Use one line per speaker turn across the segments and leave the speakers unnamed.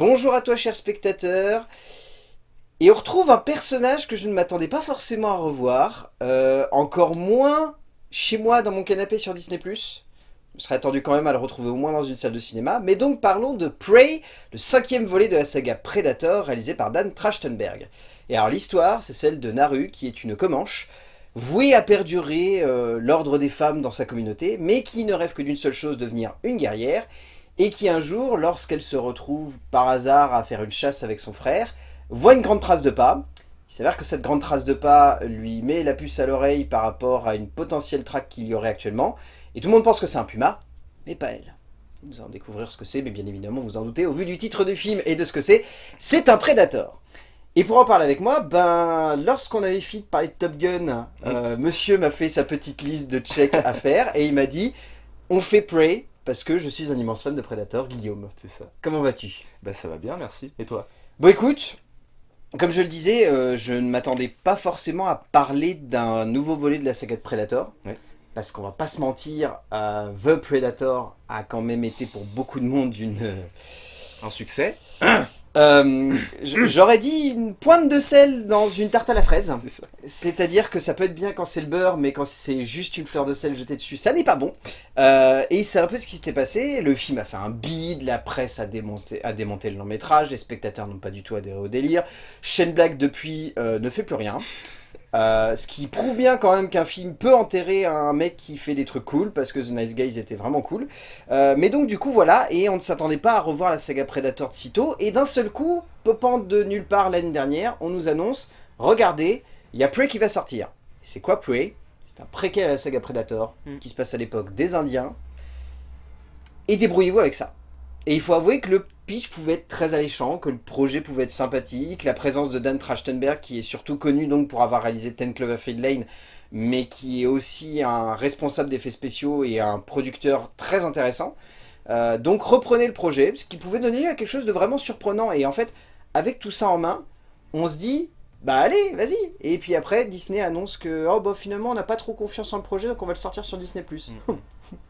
Bonjour à toi cher spectateur Et on retrouve un personnage que je ne m'attendais pas forcément à revoir, euh, encore moins chez moi dans mon canapé sur Disney+. Je serais attendu quand même à le retrouver au moins dans une salle de cinéma, mais donc parlons de Prey, le cinquième volet de la saga Predator réalisé par Dan Trachtenberg. Et alors l'histoire, c'est celle de Naru, qui est une Comanche, vouée à perdurer euh, l'ordre des femmes dans sa communauté, mais qui ne rêve que d'une seule chose, devenir une guerrière, et qui un jour, lorsqu'elle se retrouve par hasard à faire une chasse avec son frère, voit une grande trace de pas. Il s'avère que cette grande trace de pas lui met la puce à l'oreille par rapport à une potentielle traque qu'il y aurait actuellement, et tout le monde pense que c'est un puma, mais pas elle. Nous allons découvrir ce que c'est, mais bien évidemment, vous en doutez, au vu du titre du film et de ce que c'est, c'est un Predator. Et pour en parler avec moi, ben, lorsqu'on avait fini de parler de Top Gun, euh, monsieur m'a fait sa petite liste de checks à faire, et il m'a dit, on fait Prey, parce que je suis un immense fan de Predator, Guillaume.
C'est ça.
Comment vas-tu?
Bah ça va bien, merci. Et toi?
Bon écoute, comme je le disais, euh, je ne m'attendais pas forcément à parler d'un nouveau volet de la saga de Predator.
Ouais.
Parce qu'on va pas se mentir, euh, The Predator a quand même été pour beaucoup de monde une...
Un succès
Euh, J'aurais dit une pointe de sel dans une tarte à la fraise. C'est-à-dire que ça peut être bien quand c'est le beurre, mais quand c'est juste une fleur de sel jetée dessus, ça n'est pas bon. Euh, et c'est un peu ce qui s'était passé. Le film a fait un bide, la presse a démonté, a démonté le long métrage, les spectateurs n'ont pas du tout adhéré au délire. Shane Black, depuis, euh, ne fait plus rien. Euh, ce qui prouve bien quand même qu'un film peut enterrer un mec qui fait des trucs cool, parce que The Nice Guys était vraiment cool. Euh, mais donc du coup voilà, et on ne s'attendait pas à revoir la saga Predator de sitôt, et d'un seul coup, popant de nulle part l'année dernière, on nous annonce, regardez, il y a Prey qui va sortir. C'est quoi Prey? C'est un préquel à la saga Predator,
Mm.
qui se passe à l'époque des Indiens, et débrouillez-vous avec ça. Et il faut avouer que le pitch pouvait être très alléchant, que le projet pouvait être sympathique, la présence de Dan Trachtenberg, qui est surtout connu donc pour avoir réalisé Ten Cloverfield Lane, mais qui est aussi un responsable d'effets spéciaux et un producteur très intéressant. Euh, donc reprenez le projet, ce qui pouvait donner lieu à quelque chose de vraiment surprenant. Et en fait, avec tout ça en main, on se dit, bah allez, vas-y. Et puis après, Disney annonce que, oh bah finalement, on n'a pas trop confiance en le projet, donc on va le sortir sur Disney+.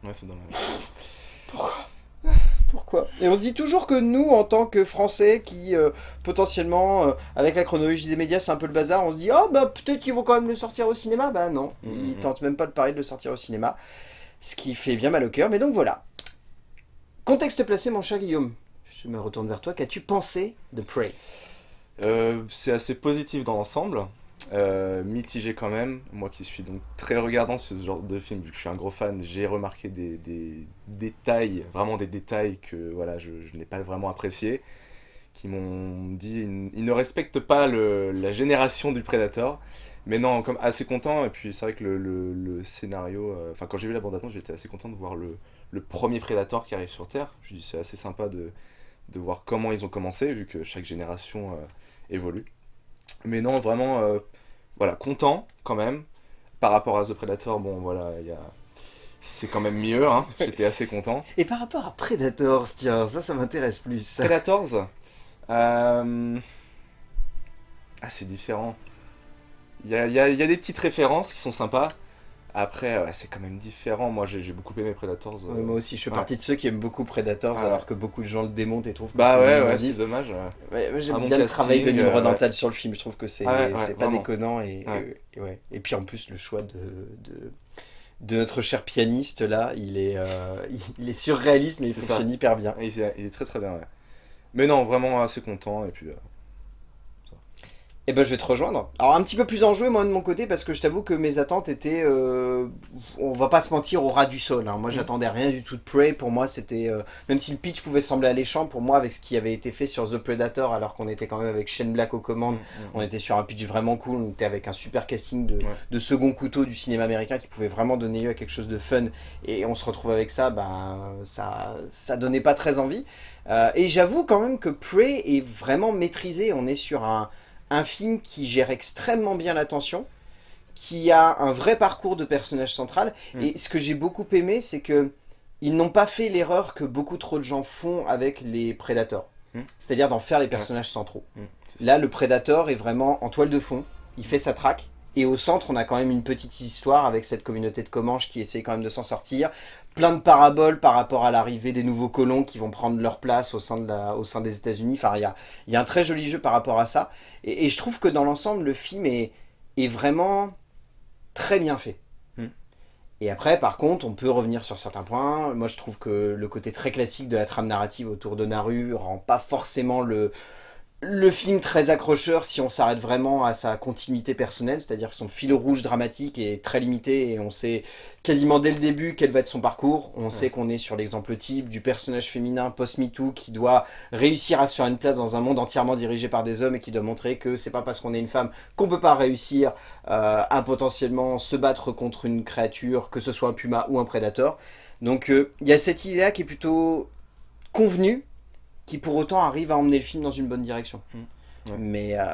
Ouais, c'est dommage.
Pourquoi? Et on se dit toujours que nous, en tant que Français, qui euh, potentiellement, euh, avec la chronologie des médias, c'est un peu le bazar, on se dit « Oh, bah peut-être qu'ils vont quand même le sortir au cinéma ». Bah non,
Mhm.
ils tentent même pas de pari de le sortir au cinéma, ce qui fait bien mal au cœur. Mais donc voilà. Contexte placé, mon cher Guillaume. Je me retourne vers toi. Qu'as-tu pensé de Prey?
Euh, c'est assez positif dans l'ensemble, euh, mitigé quand même. Moi qui suis donc très regardant ce genre de film, vu que je suis un gros fan, j'ai remarqué des, détails, vraiment des détails que voilà, je, n'ai pas vraiment apprécié, qui m'ont dit ils, ne respectent pas la génération du Predator. Mais non, comme assez content, et puis c'est vrai que le, scénario, euh, enfin quand j'ai vu la bande-annonce, j'étais assez content de voir le, premier Predator qui arrive sur Terre. Je dis c'est assez sympa de, de voir comment ils ont commencé, vu que chaque génération euh, évolue. Mais non, vraiment, euh, voilà, content quand même. Par rapport à The Predator, bon voilà, il y a... c'est quand même mieux, hein. j'étais assez content.
Et par rapport à Predators, tiens, ça, ça m'intéresse plus.
Predators, euh, ah c'est différent. Il y a, il y a- il y a des petites références qui sont sympas. Après, ouais, c'est quand même différent. Moi, j'ai beaucoup aimé Predators. euh.
Ouais, moi aussi, je fais
Ouais.
partie de ceux qui aiment beaucoup Predators,
Ah.
alors que beaucoup de gens le démontent et trouvent que
Bah
c'est
ouais, c'est dommage.
j'aime bien le travail de
euh,
Nimrod sur le film, je trouve que c'est
Ouais, ouais,
c'est pas
vraiment.
déconnant et,
Ouais.
et, et ouais. et puis en plus le choix de, de, de notre cher pianiste là, il est, euh, il, il est surréaliste mais il fonctionne
ça.
hyper bien.
Il est, il est très très bien, ouais. Mais non, vraiment assez content. Et puis, euh,
Et ben je vais te rejoindre. Alors un petit peu plus enjoué moi de mon côté parce que je t'avoue que mes attentes étaient, euh, on va pas se mentir, au ras du sol. hein. Moi
Mm.
j'attendais rien du tout de Prey, pour moi c'était, euh, même si le pitch pouvait sembler alléchant, pour moi avec ce qui avait été fait sur The Predator alors qu'on était quand même avec Shane Black aux commandes, On était sur un pitch vraiment cool, on était avec un super casting de,
Ouais.
de second couteau du cinéma américain qui pouvait vraiment donner lieu à quelque chose de fun. Et on se retrouve avec ça, ben, ça, ça donnait pas très envie. Euh, et j'avoue quand même que Prey est vraiment maîtrisé. On est sur un, un film qui gère extrêmement bien l'attention, qui a un vrai parcours de personnage central.
Mm.
Et ce que j'ai beaucoup aimé, c'est que ils n'ont pas fait l'erreur que beaucoup trop de gens font avec les Predators.
Mm.
C'est-à-dire d'en faire les personnages centraux.
Mm,
Là, le Predator est vraiment en toile de fond. Il fait sa traque. Et au centre, on a quand même une petite histoire avec cette communauté de Comanches qui essaie quand même de s'en sortir. Plein de paraboles par rapport à l'arrivée des nouveaux colons qui vont prendre leur place au sein, de la, au sein des États-Unis. Enfin, il y a, y a, un très joli jeu par rapport à ça. Et, et je trouve que dans l'ensemble, le film est, est vraiment très bien fait.
Hmm.
Et après, par contre, on peut revenir sur certains points. Moi, je trouve que le côté très classique de la trame narrative autour de Naru rend pas forcément le, le film très accrocheur si on s'arrête vraiment à sa continuité personnelle, c'est-à-dire que son fil rouge dramatique est très limité et on sait quasiment dès le début quel va être son parcours. On ouais. sait qu'on est sur l'exemple type du personnage féminin post-MeToo qui doit réussir à se faire une place dans un monde entièrement dirigé par des hommes et qui doit montrer que c'est pas parce qu'on est une femme qu'on peut pas réussir euh, à potentiellement se battre contre une créature, que ce soit un puma ou un prédateur. Donc il euh, y a cette idée-là qui est plutôt convenue, qui pour autant arrive à emmener le film dans une bonne direction.
Mmh. Ouais.
Mais euh,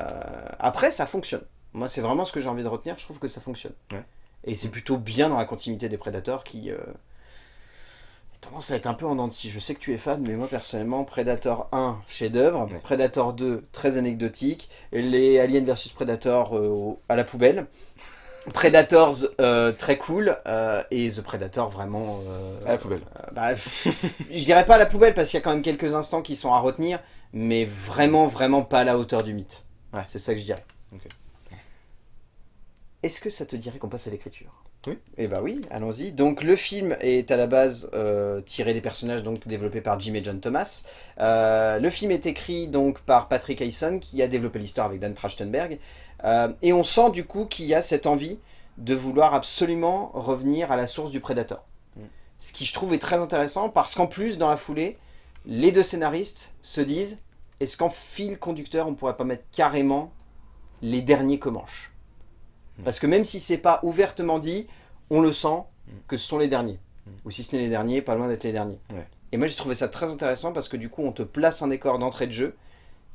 après, ça fonctionne. Moi, c'est vraiment ce que j'ai envie de retenir. Je trouve que ça fonctionne.
Ouais.
Et c'est plutôt bien dans la continuité des Predators qui euh, tendance à être un peu en dents de scie. Je sais que tu es fan, mais moi personnellement, Predator 1, chef-d'œuvre.
Ouais.
Predator 2, très anecdotique. Les Aliens vs Predator euh, à la poubelle. Predators euh, très cool euh, et The Predator vraiment
euh, à la poubelle.
Bah, je dirais pas à la poubelle parce qu'il y a quand même quelques instants qui sont à retenir, mais vraiment vraiment pas à la hauteur du mythe.
Ouais.
C'est ça que je dirais.
Okay.
Est-ce que ça te dirait qu'on passe à l'écriture?
Oui.
Eh bah oui, allons-y. Donc le film est à la base tiré des personnages donc développés par Jim et John Thomas. Le film est écrit donc par Patrick Hayson qui a développé l'histoire avec Dan Trachtenberg. Euh, et on sent du coup qu'il y a cette envie de vouloir absolument revenir à la source du Predator.
Mm.
Ce qui je trouve est très intéressant parce qu'en plus dans la foulée, les deux scénaristes se disent est-ce qu'en fil conducteur on pourrait pas mettre carrément les derniers Comanches?
Mm.
Parce que même si c'est pas ouvertement dit, on le sent
mm.
que ce sont les derniers. Ou si ce n'est les derniers, pas loin d'être les derniers.
Ouais.
Et moi j'ai trouvé ça très intéressant parce que du coup on te place un décor d'entrée de jeu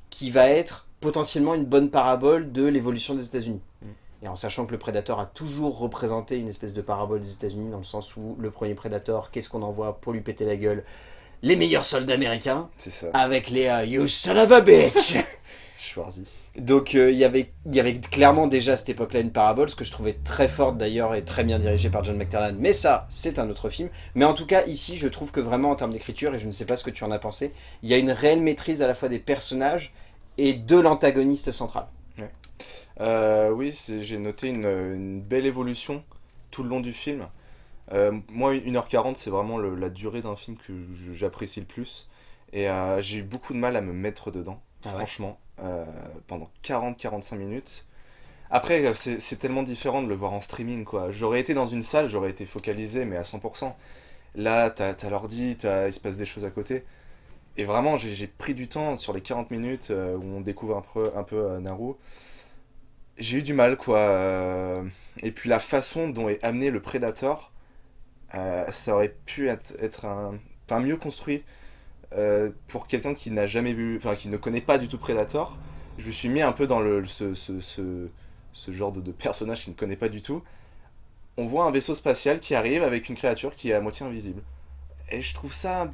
qui va être potentiellement une bonne parabole de l'évolution des États-Unis.
Mm.
Et en sachant que le Predator a toujours représenté une espèce de parabole des États-Unis, dans le sens où le premier Predator, qu'est-ce qu'on envoie pour lui péter la gueule? Les meilleurs soldats américains,
ça.
avec les uh, You son of a bitch
Schwarzy.
Donc il euh, y, avait, y avait clairement déjà à cette époque-là une parabole, ce que je trouvais très forte d'ailleurs et très bien dirigée par John McTiernan. Mais ça, c'est un autre film. Mais en tout cas, ici, je trouve que vraiment en termes d'écriture, et je ne sais pas ce que tu en as pensé, il y a une réelle maîtrise à la fois des personnages et de l'antagoniste central.
Ouais. Euh, oui, j'ai noté une, une, belle évolution tout le long du film. Euh, moi, 1h40, c'est vraiment le, la durée d'un film que j'apprécie le plus. Et euh, j'ai eu beaucoup de mal à me mettre dedans,
ah
franchement, ouais. pendant 40-45 minutes. Après, c'est tellement différent de le voir en streaming, quoi. J'aurais été dans une salle, j'aurais été focalisé, mais à 100%. Là, t'as as, l'ordi, il se passe des choses à côté. Et vraiment, j'ai pris du temps sur les 40 minutes euh, où on découvre un peu, un peu euh, Naru. J'ai eu du mal, quoi. Euh, et puis la façon dont est amené le Predator, euh, ça aurait pu être, être un, mieux construit pour quelqu'un qui n'a jamais vu, enfin qui ne connaît pas du tout Predator. Je me suis mis un peu dans le, ce, ce, ce, genre de personnage qui ne connaît pas du tout. On voit un vaisseau spatial qui arrive avec une créature qui est à moitié invisible. Et je trouve ça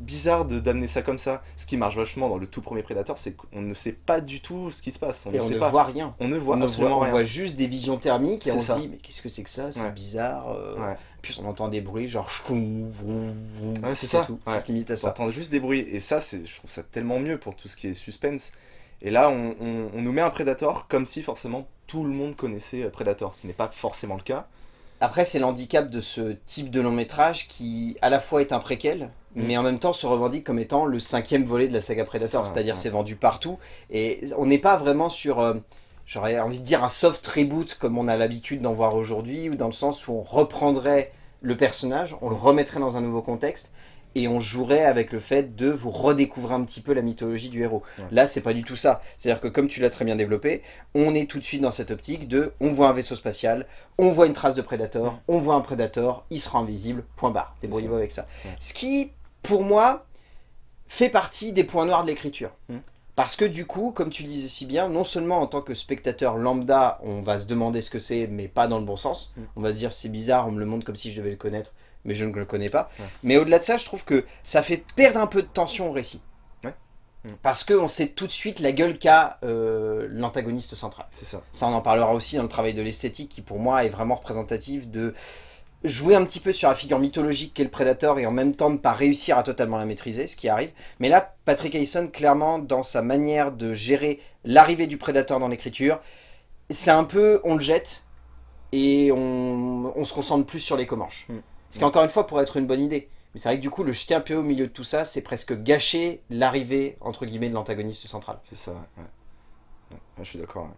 bizarre d'amener ça comme ça. Ce qui marche vachement dans le tout premier Predator, c'est qu'on ne sait pas du tout ce qui se passe.
On et
ne,
on ne
pas.
voit rien.
On ne voit
on
absolument
voit,
rien.
On voit juste des visions thermiques et on se dit mais qu'est-ce que c'est que ça? C'est
ouais.
bizarre. Euh...
Ouais.
Puis on entend des bruits genre
ouais, c'est ça.
Tout. Se limite à ça.
On entend juste des bruits et ça, c'est, je trouve ça tellement mieux pour tout ce qui est suspense. Et là, on, on, on nous met un Predator comme si forcément tout le monde connaissait Predator, ce n'est pas forcément le cas.
Après, c'est l'handicap de ce type de long métrage qui, à la fois, est un préquel, mmh. mais en même temps se revendique comme étant le cinquième volet de la saga Predator. C'est-à-dire, c'est vendu partout. Et on n'est pas vraiment sur, euh, j'aurais envie de dire, un soft reboot comme on a l'habitude d'en voir aujourd'hui, ou dans le sens où on reprendrait le personnage, on le remettrait dans un nouveau contexte, et on jouerait avec le fait de vous redécouvrir un petit peu la mythologie du héros. Ouais. Là, c'est pas du tout ça. C'est-à-dire que comme tu l'as très bien développé, on est tout de suite dans cette optique de on voit un vaisseau spatial, on voit une trace de Predator, ouais. on voit un Predator, il sera invisible, point barre. Débrouillez-vous avec ça. Ouais. Ce qui, pour moi, fait partie des points noirs de l'écriture.
Mmh.
Parce que du coup, comme tu le disais si bien, non seulement en tant que spectateur lambda, on va se demander ce que c'est, mais pas dans le bon sens.
Mmh.
On va se dire c'est bizarre, on me le montre comme si je devais le connaître mais je ne le connais pas.
Ouais.
Mais au-delà de ça, je trouve que ça fait perdre un peu de tension au récit.
Ouais. Mm.
Parce qu'on sait tout de suite la gueule qu'a euh, l'antagoniste central.
C'est ça.
Ça, on en parlera aussi dans le travail de l'esthétique, qui pour moi est vraiment représentatif de jouer un petit peu sur la figure mythologique qu'est le prédateur et en même temps ne pas réussir à totalement la maîtriser, ce qui arrive. Mais là, Patrick Hayson, clairement, dans sa manière de gérer l'arrivée du prédateur dans l'écriture, c'est un peu, on le jette et on, on se concentre plus sur les comanches.
Mm.
Ce qui, encore une fois, pourrait être une bonne idée. Mais c'est vrai que du coup, le jeter un peu au milieu de tout ça, c'est presque gâcher l'arrivée, entre guillemets, de l'antagoniste central.
C'est ça, ouais. Je suis d'accord. ouais.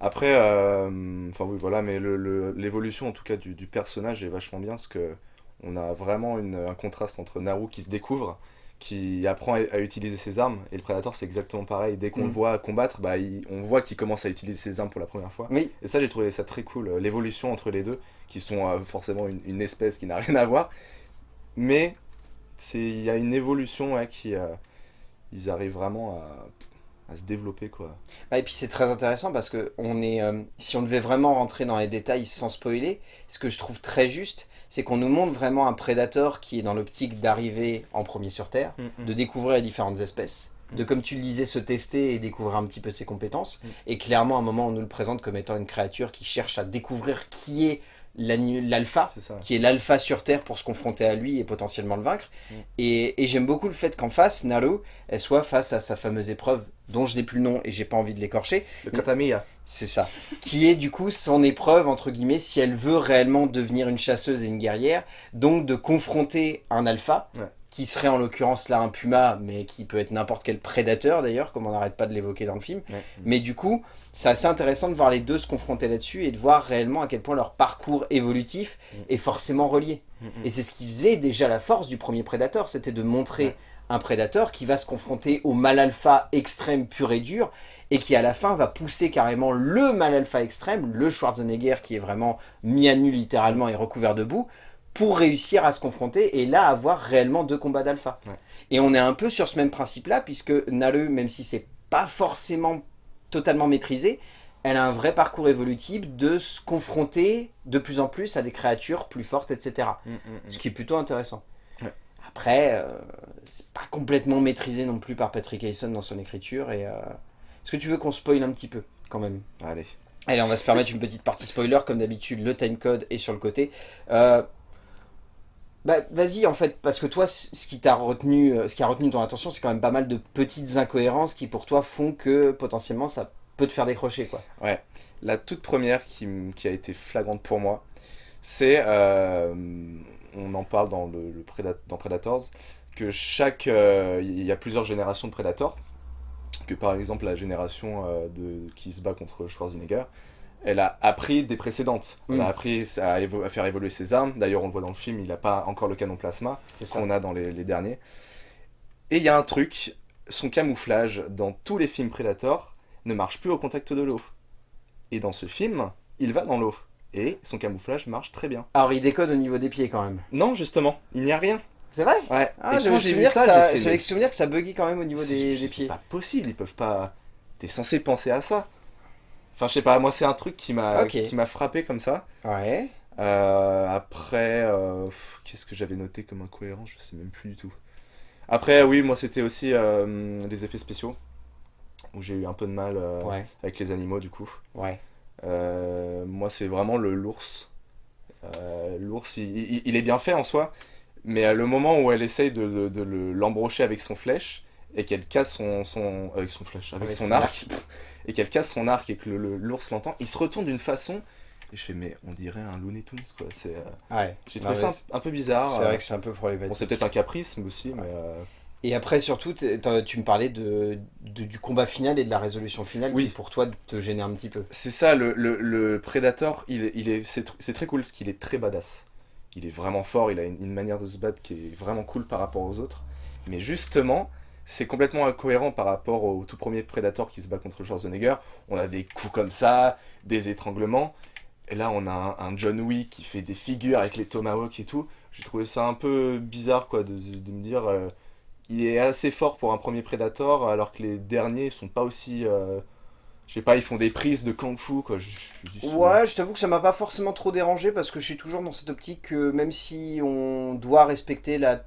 Après, euh, enfin oui, voilà, mais le- le- l'évolution en tout cas du, du personnage est vachement bien parce que on a vraiment une- un contraste entre Naru qui se découvre, qui apprend à, à utiliser ses armes, et le Predator c'est exactement pareil. Dès qu'on
Mm.
le voit combattre, bah, il- on voit qu'il commence à utiliser ses armes pour la première fois.
Oui,
Et ça, j'ai trouvé ça très cool, euh, l'évolution entre les deux, qui sont euh, forcément une, une espèce qui n'a rien à voir, mais c'est il y a une évolution ouais, qui euh, ils arrivent vraiment à, à se développer quoi.
Ah, et puis c'est très intéressant parce que on est, euh, si on devait vraiment rentrer dans les détails sans spoiler, ce que je trouve très juste, c'est qu'on nous montre vraiment un prédateur qui est dans l'optique d'arriver en premier sur Terre, de découvrir les différentes espèces, de
Mm.
comme tu le disais se tester et découvrir un petit peu ses compétences.
Mm.
Et clairement à un moment on nous le présente comme étant une créature qui cherche à découvrir qui est l'alpha, qui est l'alpha sur Terre pour se confronter à lui et potentiellement le vaincre.
Mm.
Et, et j'aime beaucoup le fait qu'en face, Naru, elle soit face à sa fameuse épreuve dont je n'ai plus le nom et j'ai pas envie de l'écorcher,
Le Katamiya.
c'est ça. Qui est du coup son épreuve, entre guillemets, si elle veut réellement devenir une chasseuse et une guerrière. Donc de confronter un alpha,
Ouais.
Qui serait en l'occurrence là un puma, mais qui peut être n'importe quel prédateur d'ailleurs, comme on n'arrête pas de l'évoquer dans le film.
Ouais.
Mais du coup, c'est assez intéressant de voir les deux se confronter là-dessus et de voir réellement à quel point leur parcours évolutif
Mm.
est forcément relié.
Mm.
Et c'est ce qui faisait déjà la force du premier prédateur, c'était de montrer
Ouais.
un prédateur qui va se confronter au mal alpha extrême pur et dur, et qui à la fin va pousser carrément le mal alpha extrême, le Schwarzenegger qui est vraiment mis à nu littéralement et recouvert de boue, pour réussir à se confronter et là avoir réellement deux combats d'alpha.
Ouais.
Et on est un peu sur ce même principe-là, puisque Naru, même si c'est pas forcément totalement maîtrisé, elle a un vrai parcours évolutif de se confronter de plus en plus à des créatures plus fortes, etc.
Mm, mm, mm.
Ce qui est plutôt intéressant.
Ouais.
Après, euh, c'est pas complètement maîtrisé non plus par Patrick Hayson dans son écriture. Et, euh, Est-ce que tu veux qu'on spoil un petit peu quand même?
Allez.
Allez, on va se permettre une petite partie spoiler. Comme d'habitude, le timecode est sur le côté. Euh, bah, vas-y, en fait, parce que toi, ce qui t'a retenu, euh, ce qui a retenu ton attention, c'est quand même pas mal de petites incohérences qui, pour toi, font que potentiellement ça peut te faire décrocher, quoi.
La toute première qui, a été flagrante pour moi, c'est, euh, on en parle dans, le, dans Predators, que chaque, euh, il y a plusieurs générations de Predators, que par exemple la génération de, qui se bat contre Schwarzenegger, elle a appris des précédentes. Elle
Mm.
a appris à, évo- à faire évoluer ses armes. D'ailleurs, on le voit dans le film, il n'a pas encore le canon plasma
C'est
qu'on a dans les, les derniers. Et il y a un truc, son camouflage dans tous les films Predator ne marche plus au contact de l'eau. Et dans ce film, il va dans l'eau. Et son camouflage marche très bien.
Alors, il décode au niveau des pieds quand même.
Non, justement, il n'y a rien.
C'est vrai?
Ouais.
Ah, j'avais souvenir, que
ça,
ça,
fait,
souvenir que ça buguait quand même au niveau
c'est-
des, des
c'est
pieds.
pas possible, ils peuvent pas. T'es censé penser à ça. Enfin, je sais pas, moi c'est un truc qui m'a
Ok.
qui m'a frappé comme ça.
Ouais.
Euh, après, euh, qu'est-ce que j'avais noté comme incohérent Je sais même plus du tout. Après, oui, moi c'était aussi euh, les effets spéciaux, où j'ai eu un peu de mal euh,
Ouais.
avec les animaux du coup.
Ouais.
Moi c'est vraiment le l'ours. L'ours, il, il- il est bien fait en soi, mais à le moment où elle essaye de, de- de le- l'embrocher avec son flèche, et qu'elle casse son, son... Avec son flèche, avec,
Avec
son,
son
arc, et qu'elle casse son arc et que l'ours l'entend, il se retourne d'une façon... Et je fais, mais on dirait un Looney Tunes, quoi. C'est, euh,
Ouais.
J'ai trouvé ça un, un peu bizarre.
C'est
euh,
vrai que c'est un peu problématique.
Bon, c'est peut-être un caprice mais aussi, mais... euh,
Et après, surtout, tu me parlais de, de- du combat final et de la résolution finale
Oui.
qui, pour toi, te gênait un petit peu.
C'est ça, le, le, le Predator, il, il est, c'est, tr- très cool parce qu'il est très badass. Il est vraiment fort, il a une, une manière de se battre qui est vraiment cool par rapport aux autres. Mais justement, c'est complètement incohérent par rapport au tout premier Predator qui se bat contre Schwarzenegger. On a des coups comme ça, des étranglements. Et là, on a un, John Wick qui fait des figures avec les tomahawks et tout. J'ai trouvé ça un peu bizarre, quoi, de, me dire... euh, il est assez fort pour un premier Predator, alors que les derniers sont pas aussi... euh, je sais pas, ils font des prises de kung-fu, quoi. Je-
Ouais, je t'avoue que ça m'a pas forcément trop dérangé parce que je suis toujours dans cette optique que même si on doit respecter la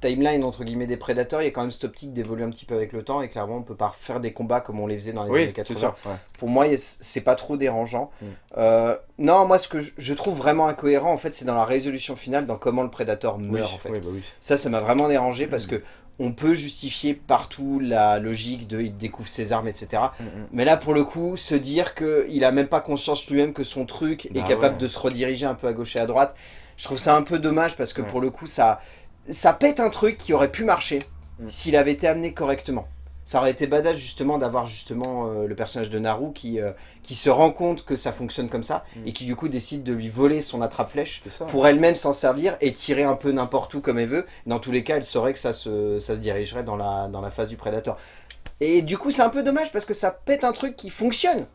timeline entre guillemets des prédateurs, il y a quand même cette optique d'évoluer un petit peu avec le temps et clairement on peut pas faire des combats comme on les faisait dans les
Oui,
années
c'est
80.
sûr. ouais.
Pour moi, c'est pas trop dérangeant.
Mm.
Euh, non, moi ce que je, trouve vraiment incohérent en fait, c'est dans la résolution finale, dans comment le prédateur
Oui,
meurt en fait.
oui, bah.
Ça, ça m'a vraiment dérangé parce
Mm.
que on peut justifier partout la logique de il découvre ses armes, etc.
Mm.
Mais là, pour le coup, se dire qu'il a même pas conscience lui-même que son truc est
Bah
capable
ouais.
de se rediriger un peu à gauche et à droite, je trouve ça un peu dommage parce que
Ouais.
pour le coup, ça, ça pète un truc qui aurait pu marcher
Mm.
s'il avait été amené correctement. Ça aurait été badass justement d'avoir justement euh, le personnage de Naru qui, euh, qui se rend compte que ça fonctionne comme ça
Mm.
et qui du coup décide de lui voler son attrape-flèche pour elle-même s'en servir et tirer un peu n'importe où comme elle veut. Dans tous les cas, elle saurait que ça se, ça se dirigerait dans la, dans la phase du prédateur. Et du coup, c'est un peu dommage parce que ça pète un truc qui fonctionne.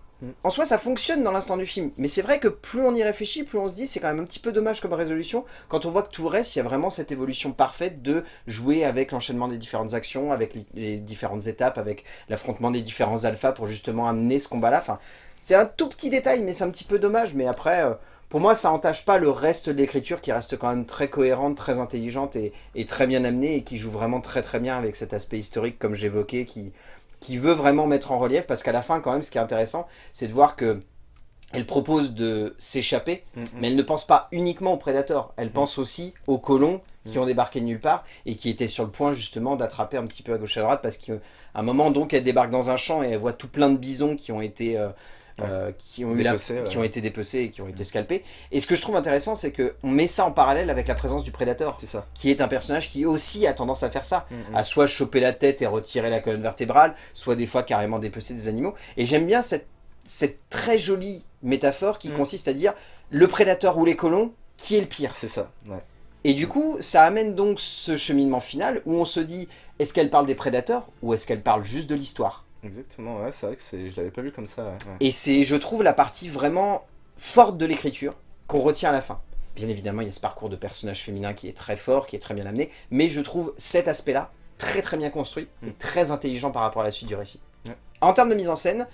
En soi, ça fonctionne dans l'instant du film. Mais c'est vrai que plus on y réfléchit, plus on se dit c'est quand même un petit peu dommage comme résolution quand on voit que tout le reste, il y a vraiment cette évolution parfaite de jouer avec l'enchaînement des différentes actions, avec les, différentes étapes, avec l'affrontement des différents alphas pour justement amener ce combat-là. Enfin, c'est un tout petit détail, mais c'est un petit peu dommage. Mais après, euh, pour moi, ça entache pas le reste de l'écriture qui reste quand même très cohérente, très intelligente et très bien amenée et qui joue vraiment très très bien avec cet aspect historique comme j'évoquais qui, qui veut vraiment mettre en relief parce qu'à la fin quand même ce qui est intéressant c'est de voir que elle propose de s'échapper
Mm, mm.
mais elle ne pense pas uniquement aux prédateurs. Elle pense aussi aux colons qui ont débarqué de nulle part et qui étaient sur le point justement d'attraper un petit peu à gauche et à droite parce qu'à un moment donc elle débarque dans un champ et elle voit tout plein de bisons qui ont été euh, euh, qui ont eu la-
Dépecés, ouais.
qui ont été dépecés et qui ont été scalpés et ce que je trouve intéressant c'est que on met ça en parallèle avec la présence du prédateur
ça.
qui est un personnage qui aussi a tendance à faire ça
Mm, mm.
à soit choper la tête et retirer la colonne vertébrale, soit des fois carrément dépecer des animaux. Et j'aime bien cette, cette très jolie métaphore qui
Mm.
consiste à dire le prédateur ou les colons, qui est le pire?
C'est ça. Ouais.
Et du coup, ça amène donc ce cheminement final où on se dit est-ce qu'elle parle des prédateurs ou est-ce qu'elle parle juste de l'histoire?
Exactement. Ouais, c'est vrai que. Je l'avais pas vu comme ça. ouais.
Et c'est, je trouve, la partie vraiment forte de l'écriture qu'on retient à la fin. Bien évidemment, il y a ce parcours de personnage féminin qui est très fort, qui est très bien amené, mais je trouve cet aspect-là très très bien construit et
Mm.
très intelligent par rapport à la suite du récit.
Ouais.
En termes de mise en scène,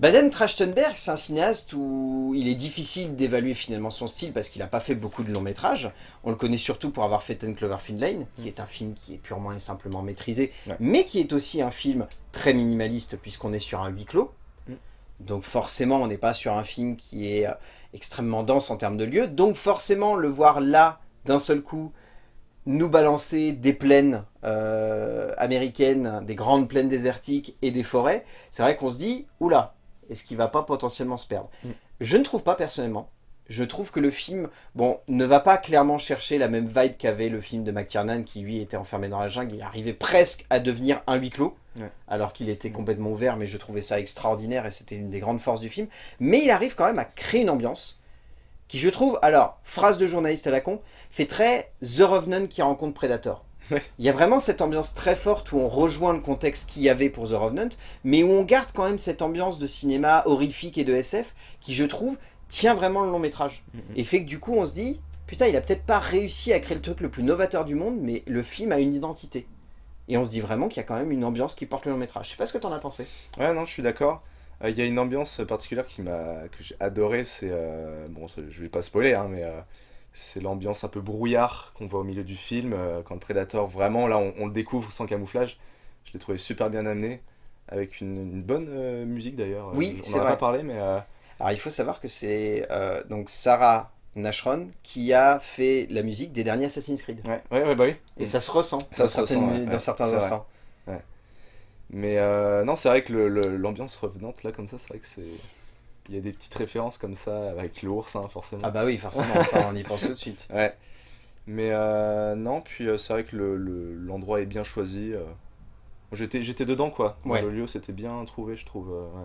Baden Trachtenberg, c'est un cinéaste où il est difficile d'évaluer finalement son style parce qu'il n'a pas fait beaucoup de longs métrages. On le connaît surtout pour avoir fait Ten Cloverfield Lane, qui est un film qui est purement et simplement maîtrisé,
Ouais.
mais qui est aussi un film très minimaliste puisqu'on est sur un huis clos.
Mm.
Donc forcément, on n'est pas sur un film qui est euh, extrêmement dense en termes de lieux. Donc forcément, le voir là, d'un seul coup, nous balancer des plaines euh, américaines, des grandes plaines désertiques et des forêts, c'est vrai qu'on se dit, oula, est-ce qu'il va pas potentiellement se perdre
Mm.
Je ne trouve pas personnellement. Je trouve que le film, bon, ne va pas clairement chercher la même vibe qu'avait le film de McTiernan qui lui était enfermé dans la jungle et arrivait presque à devenir un huis clos,
Ouais.
alors qu'il était complètement ouvert, mais je trouvais ça extraordinaire et c'était une des grandes forces du film. Mais il arrive quand même à créer une ambiance qui, je trouve, alors, phrase de journaliste à la con, fait très The Revenant qui rencontre Predator.
Ouais.
Il y a vraiment cette ambiance très forte où on rejoint le contexte qu'il y avait pour The Revenant, mais où on garde quand même cette ambiance de cinéma horrifique et de SF qui, je trouve, tient vraiment le long métrage.
Mhm.
Et fait que du coup, on se dit, putain, il a peut-être pas réussi à créer le truc le plus novateur du monde, mais le film a une identité. Et on se dit vraiment qu'il y a quand même une ambiance qui porte le long métrage. Je sais pas ce que t'en as pensé.
Ouais, non, je suis d'accord. Euh, Il y a une ambiance particulière qui m'a que j'ai adoré. C'est euh, bon, je vais pas spoiler, hein, mais euh, c'est l'ambiance un peu brouillard qu'on voit au milieu du film euh, quand le Predator vraiment là on, on le découvre sans camouflage. Je l'ai trouvé super bien amené avec une, une bonne euh, musique d'ailleurs.
Oui,
on
c'est
en a
vrai.
pas parlé, mais euh,
Alors il faut savoir que c'est euh, donc Sarah Nashron qui a fait la musique des derniers Assassin's Creed.
ouais, ouais, ouais, bah oui.
Et ça se ressent
Ça
dans,
se ressent, ouais,
dans certains instants.
Mais euh, non, c'est vrai que l'ambiance revenante là comme ça, c'est vrai que c'est il y a des petites références comme ça avec l'ours, hein, forcément.
Ah bah oui, forcément, ça on y pense tout de suite.
Ouais. Mais euh, non, puis euh, c'est vrai que le- le- l'endroit est bien choisi. euh. J'étais j'étais dedans quoi. Dans
Ouais.
Le lieu c'était bien trouvé, je trouve. euh, ouais.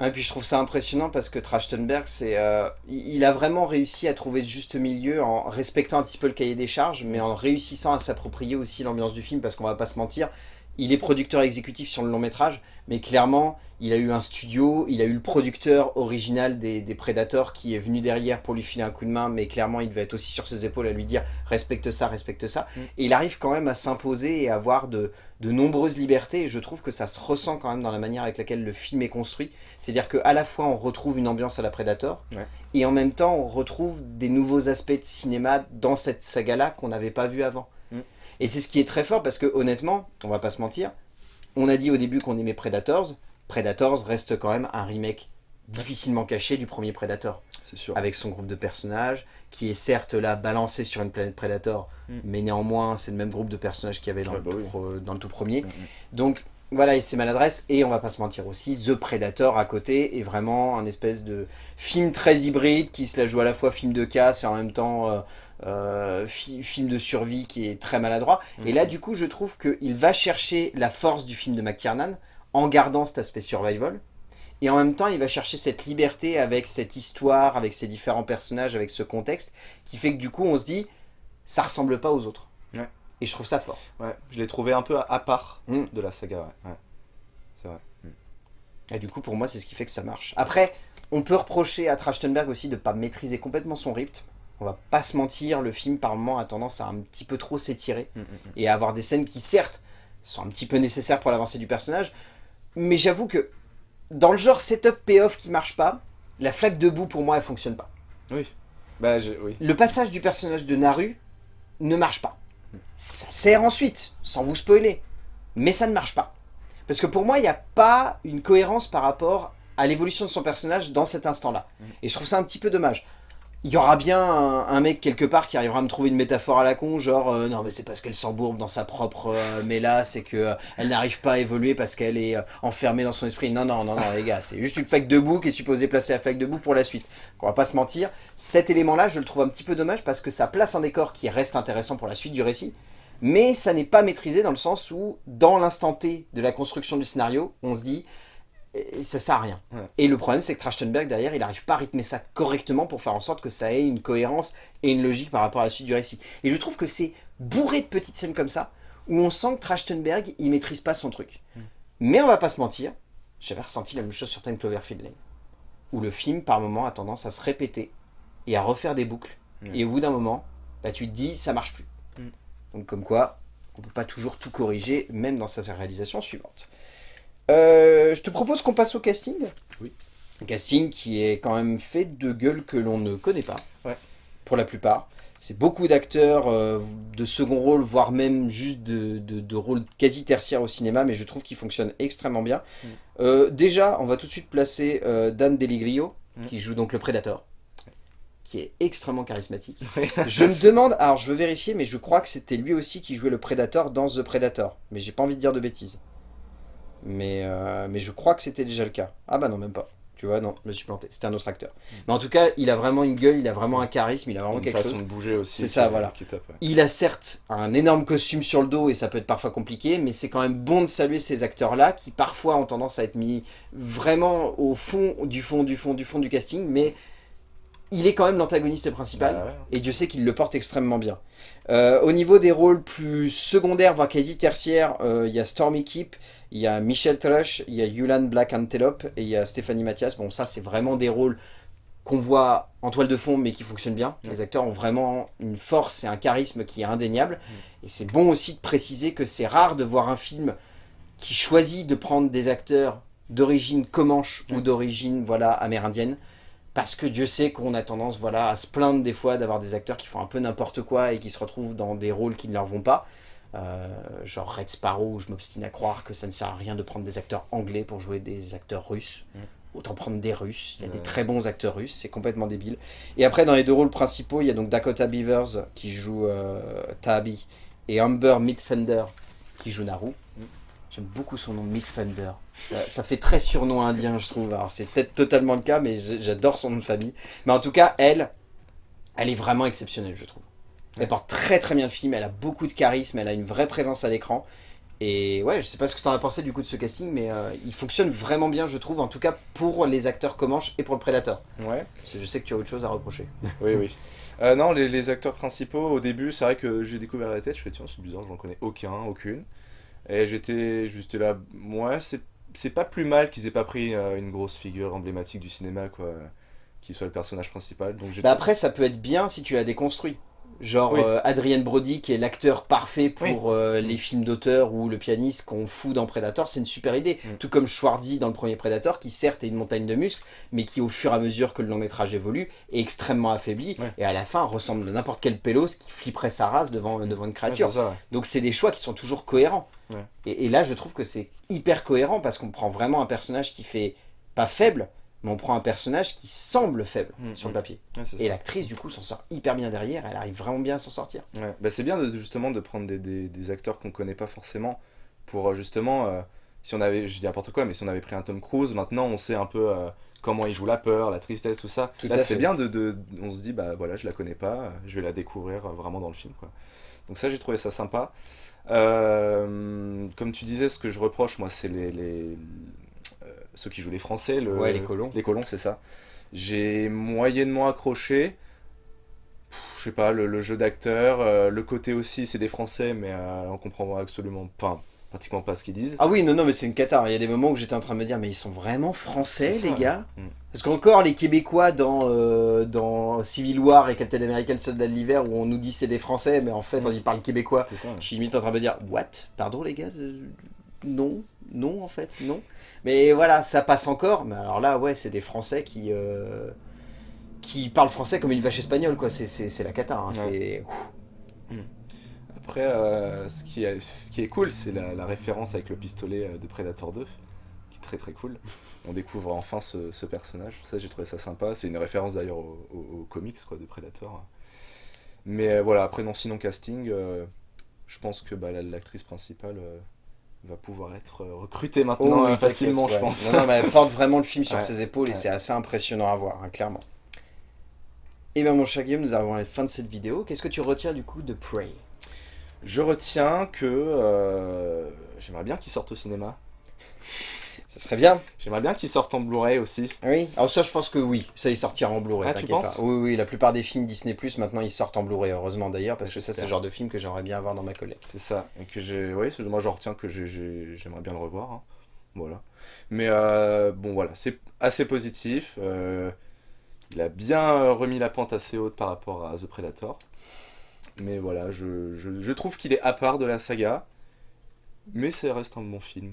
Ah, Et puis je trouve ça impressionnant parce que Trachtenberg, c'est, euh, il il a vraiment réussi à trouver ce juste milieu en respectant un petit peu le cahier des charges, mais en réussissant à s'approprier aussi l'ambiance du film parce qu'on va pas se mentir, il est producteur exécutif sur le long métrage, mais clairement il a eu un studio, il a eu le producteur original des, des Predators qui est venu derrière pour lui filer un coup de main, mais clairement il devait être aussi sur ses épaules à lui dire respecte ça, respecte ça,
Mm.
et il arrive quand même à s'imposer et à avoir de, de nombreuses libertés, et je trouve que ça se ressent quand même dans la manière avec laquelle le film est construit, c'est-à-dire qu'à la fois on retrouve une ambiance à la Predator,
Ouais.
et en même temps on retrouve des nouveaux aspects de cinéma dans cette saga-là qu'on n'avait pas vu avant. Et c'est ce qui est très fort parce que honnêtement, on va pas se mentir, on a dit au début qu'on aimait Predators. Predators reste quand même un remake difficilement caché du premier Predator.
C'est sûr.
Avec son groupe de personnages, qui est certes là balancé sur une planète Predator,
Mm.
mais néanmoins c'est le même groupe de personnages qu'il y avait dans,
Ouais,
le,
bah
tout
oui.
pro- dans le tout premier.
Mm.
Donc voilà, et c'est maladresse. Et on va pas se mentir aussi, The Predator à côté est vraiment un espèce de film très hybride qui se la joue à la fois film de casse et en même temps euh, euh, fi- film de survie qui est très maladroit. Et là, du coup, je trouve qu'il va chercher la force du film de McTiernan en gardant cet aspect survival. Et en même temps, il va chercher cette liberté avec cette histoire, avec ces différents personnages, avec ce contexte, qui fait que du coup, on se dit, ça ressemble pas aux autres.
Ouais.
Et je trouve ça fort.
Ouais, je l'ai trouvé un peu à, à part
Mm.
de la saga, ouais. ouais. C'est vrai.
Et du coup, pour moi, c'est ce qui fait que ça marche. Après, on peut reprocher à Trachtenberg aussi de ne pas maîtriser complètement son rythme. On va pas se mentir, le film, par moment, a tendance à un petit peu trop s'étirer.
Mm, mm, mm.
Et à avoir des scènes qui, certes, sont un petit peu nécessaires pour l'avancée du personnage. Mais j'avoue que, dans le genre setup payoff qui marche pas, la flaque de boue, pour moi, elle fonctionne pas.
Oui. Bah, oui.
Le passage du personnage de Naru ne marche pas. Ça sert ensuite, sans vous spoiler, mais ça ne marche pas. Parce que pour moi, il n'y a pas une cohérence par rapport à l'évolution de son personnage dans cet instant-là. Et je trouve ça un petit peu dommage. Il y aura bien un, mec quelque part qui arrivera à me trouver une métaphore à la con, genre euh, non mais c'est parce qu'elle s'embourbe dans sa propre euh, mélasse c'est que euh, elle n'arrive pas à évoluer parce qu'elle est euh, enfermée dans son esprit. Non non non non les gars, c'est juste une flaque de boue qui est supposée placer la flaque de boue pour la suite. On va pas se mentir, cet élément-là, je le trouve un petit peu dommage parce que ça place un décor qui reste intéressant pour la suite du récit, mais ça n'est pas maîtrisé dans le sens où, dans l'instant T de la construction du scénario, on se dit, eh, ça sert à rien.
Ouais.
Et le problème, c'est que Trachtenberg, derrière, il n'arrive pas à rythmer ça correctement pour faire en sorte que ça ait une cohérence et une logique par rapport à la suite du récit. Et je trouve que c'est bourré de petites scènes comme ça, où on sent que Trachtenberg, il maîtrise pas son truc. Mais on va pas se mentir, j'avais ressenti la même chose sur Time Cloverfield Lane, où le film, par moment, a tendance à se répéter et à refaire des boucles.
Mm.
Et au bout d'un moment, bah, tu te dis, ça marche plus.
Mm.
Donc comme quoi, on peut pas toujours tout corriger, même dans sa réalisation suivante. Euh, je te propose qu'on passe au casting.
Oui.
Un casting qui est quand même fait de gueules que l'on ne connaît pas,
Ouais.
pour la plupart. C'est beaucoup d'acteurs euh, de second rôle, voire même juste de, de, de rôles quasi tertiaires au cinéma, mais je trouve qu'ils fonctionnent extrêmement bien.
Mm.
Euh, déjà, on va tout de suite placer Dan Deliglio,
Mm.
qui joue donc le Predator, qui est extrêmement charismatique. Je me demande, alors je veux vérifier, mais je crois que c'était lui aussi qui jouait le Predator dans The Predator, mais j'ai pas envie de dire de bêtises. Mais, euh, mais je crois que c'était déjà le cas. Ah bah non, même pas. Tu vois, non, je me suis planté. C'était un autre acteur. Mais en tout cas, il a vraiment une gueule, il a vraiment un charisme, il a vraiment
Une
quelque
façon
chose.
de bouger aussi.
C'est ça, voilà.
Top, ouais.
Il a certes un énorme costume sur le dos et ça peut être parfois compliqué, mais c'est quand même bon de saluer ces acteurs-là qui parfois ont tendance à être mis vraiment au fond du fond du fond du fond du casting, mais il est quand même l'antagoniste principal.
Bah ouais.
Et Dieu sait qu'il le porte extrêmement bien. Euh, au niveau des rôles plus secondaires, voire quasi tertiaires, euh, il y a Stormy Keep, il y a Michel Thrush, il y a Yulan Black Antelope et il y a Stéphanie Mathias. Bon, ça, c'est vraiment des rôles qu'on voit en toile de fond, mais qui fonctionnent bien. Les acteurs ont vraiment une force et un charisme qui est indéniable. Et c'est bon aussi de préciser que c'est rare de voir un film qui choisit de prendre des acteurs d'origine comanche ou d'origine voilà amérindienne parce que Dieu sait qu'on a tendance voilà à se plaindre des fois d'avoir des acteurs qui font un peu n'importe quoi et qui se retrouvent dans des rôles qui ne leur vont pas Euh, genre Red Sparrow où je m'obstine à croire que ça ne sert à rien de prendre des acteurs anglais pour jouer des acteurs russes
Mm.
autant prendre des russes il y a des
Ouais.
très bons acteurs russes c'est complètement débile et après dans les deux rôles principaux il y a donc Dakota Beavers qui joue euh, Tabi et Amber Midfender qui joue Naru J'aime beaucoup son nom, Midfender. Ça, ça fait très surnom indien, je trouve. Alors, c'est peut-être totalement le cas, mais j'adore son nom de famille. Mais en tout cas, elle, elle est vraiment exceptionnelle, je trouve. Elle porte très très bien le film, elle a beaucoup de charisme, elle a une vraie présence à l'écran. Et ouais, je sais pas ce que tu en as pensé du coup de ce casting, mais euh, il fonctionne vraiment bien, je trouve, en tout cas pour les acteurs Comanche et pour le Predator.
Ouais.
Je sais que tu as autre chose à reprocher.
Oui, oui. Euh, non, les, les acteurs principaux, au début, c'est vrai que j'ai découvert la tête, je fais tiens, c'est bizarre, j'en connais aucun, aucune. Et j'étais juste là, ouais, c'est pas plus mal qu'ils aient pas pris euh, une grosse figure emblématique du cinéma, quoi, qui soit le personnage principal. Donc
Bah après, ça peut être bien si tu l'as déconstruit. Genre
Oui.
euh, Adrien Brody qui est l'acteur parfait pour
Oui.
euh, les films d'auteur ou le pianiste qu'on fout dans Predator, c'est une super idée.
Mm.
Tout comme Schwarzy dans le premier Predator qui certes est une montagne de muscles mais qui au fur et à mesure que le long métrage évolue est extrêmement affaibli
Ouais.
et à la fin ressemble à n'importe quel pélos qui flipperait sa race devant, devant une créature.
c'est ça, ouais.
Donc c'est des choix qui sont toujours cohérents. Et, et là, je trouve que c'est hyper cohérent parce qu'on prend vraiment un personnage qui fait pas faible, mais on prend un personnage qui semble faible
Mm,
sur le
mm.
papier.
Ouais.
Et l'actrice, du coup, s'en sort hyper bien derrière. Elle arrive vraiment bien à s'en sortir.
Ouais. Bah, c'est bien de, justement de prendre des, des- des acteurs qu'on connaît pas forcément pour euh, justement, euh, si on avait, je dis n'importe quoi, mais si on avait pris un Tom Cruise, maintenant on sait un peu euh, comment il joue la peur, la tristesse, tout ça.
Tout
Là
à
c'est bien de, de- on se dit bah voilà, je la connais pas, je vais la découvrir euh, vraiment dans le film quoi. Donc ça j'ai trouvé ça sympa. Comme tu disais, ce que je reproche moi c'est les, les- ceux qui jouent les Français, le,
Ouais, les colons.
Les colons c'est ça. J'ai moyennement accroché. Pff, Je sais pas, le, le jeu d'acteur, euh, le côté aussi, c'est des Français, mais euh, on comprend absolument pas, pratiquement pas ce qu'ils disent.
Ah oui, non, non, mais c'est une cata. Il y a des moments où j'étais en train de me dire, mais ils sont vraiment français,
ça,
les
ouais.
gars
Mm.
Parce qu'encore, les Québécois dans, euh, dans Civil War et Captain America, le soldat de l'hiver, où on nous dit c'est des Français, mais en fait,
Mm.
on y parle québécois.
C'est ça.
Je suis limite en train de me dire, what? Pardon, les gars euh, Non, non, en fait, non. Mais voilà, ça passe encore. Mais alors là, ouais, c'est des Français qui. euh, qui parlent français comme une vache espagnole, quoi. C'est- la cata. hein. C'est.
Après, euh, ce, qui est, ce qui est cool, c'est la, la référence avec le pistolet euh, de Predator 2, qui est très très cool. On découvre enfin ce, ce personnage. Ça, j'ai trouvé ça sympa. C'est une référence d'ailleurs au, au- au comics quoi, de Predator. Mais euh, voilà, après, non, sinon casting, euh, je pense que bah, la- l'actrice principale va pouvoir être euh, recrutée
Oh,
maintenant
oui,
euh, facilement, je
ouais.
pense.
Non, non, mais elle porte vraiment le film sur
Ouais.
ses épaules et
Ouais.
c'est assez impressionnant à voir, hein, clairement. Et bien mon cher Guillaume, nous arrivons à la fin de cette vidéo. Qu'est-ce que tu retiens du coup de Prey?
Je retiens que euh, j'aimerais bien qu'il sorte au cinéma.
Ça serait bien
J'aimerais bien qu'il sorte en Blu-ray aussi.
Oui. Alors ça, je pense que oui. Ça, il sortira en Blu-ray,
Ah, tu
t'inquiète
penses
pas. Oui, oui, la plupart des films Disney+, maintenant, ils sortent en Blu-ray, heureusement d'ailleurs, parce que ça, c'est le genre de film que j'aimerais bien avoir dans ma collecte.
C'est ça. Et que j'ai. Oui, moi j'en retiens que j'ai- j'ai- j'aimerais bien le revoir. hein. Voilà. Mais euh, bon, voilà, c'est assez positif. Euh, il a bien euh, remis la pente assez haute par rapport à The Predator. Mais voilà, je, je- je trouve qu'il est à part de la saga. Mais ça reste un bon film,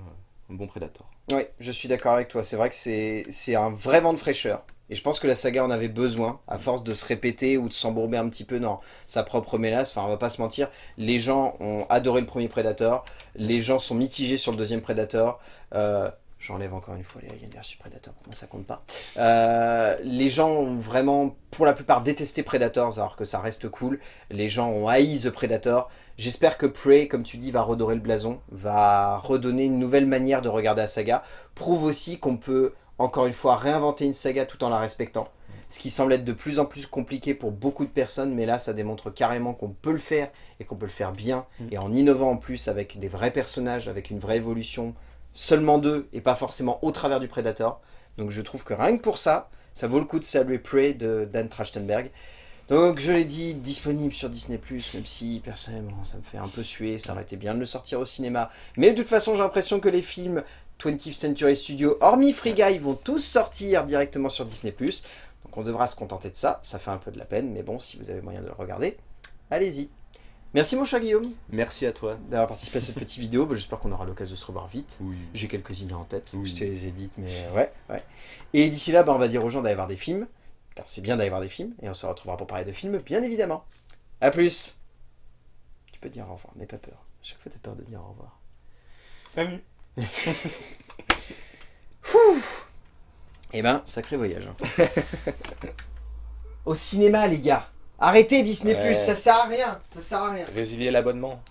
un bon Predator.
Oui, je suis d'accord avec toi. C'est vrai que c'est un vrai vent de fraîcheur. Et je pense que la saga en avait besoin, à force de se répéter ou de s'embourber un petit peu dans sa propre mélasse. Enfin, on va pas se mentir, les gens ont adoré le premier Predator, les gens sont mitigés sur le deuxième Predator. Euh, J'enlève encore une fois les Alien vs Predator, ça compte pas. Euh, les gens ont vraiment, pour la plupart, détesté Predators, alors que ça reste cool. Les gens ont haï The Predator. J'espère que Prey, comme tu dis, va redorer le blason, va redonner une nouvelle manière de regarder la saga. Prouve aussi qu'on peut, encore une fois, réinventer une saga tout en la respectant. Ce qui semble être de plus en plus compliqué pour beaucoup de personnes, mais là ça démontre carrément qu'on peut le faire et qu'on peut le faire bien.
Mm.
Et en innovant en plus avec des vrais personnages, avec une vraie évolution, seulement deux et pas forcément au travers du Predator. Donc je trouve que rien que pour ça, ça vaut le coup de saluer Prey de Dan Trachtenberg. Donc je l'ai dit, disponible sur Disney+, même si personnellement ça me fait un peu suer, ça aurait été bien de le sortir au cinéma. Mais de toute façon j'ai l'impression que les films 20th Century Studios, hormis Free Guy, vont tous sortir directement sur Disney+. Donc on devra se contenter de ça, ça fait un peu de la peine, mais bon, si vous avez moyen de le regarder, allez-y. Merci mon cher Guillaume
Merci à toi.
d'avoir participé à cette petite vidéo, Bah, j'espère qu'on aura l'occasion de se revoir vite.
Oui.
J'ai quelques idées en tête,
Oui.
je te les édite, mais euh, ouais, ouais. Et d'ici là, bah, on va dire aux gens d'aller voir des films, car c'est bien d'aller voir des films, et on se retrouvera pour parler de films, bien évidemment. A plus Tu peux dire au revoir, n'aie pas peur. À chaque fois, t'as peur de dire au revoir.
Salut.
Eh ben, sacré voyage. hein. au cinéma, les gars Arrêtez Disney+,
Ouais.
ça sert à rien, ça sert à rien.
Résilier l'abonnement.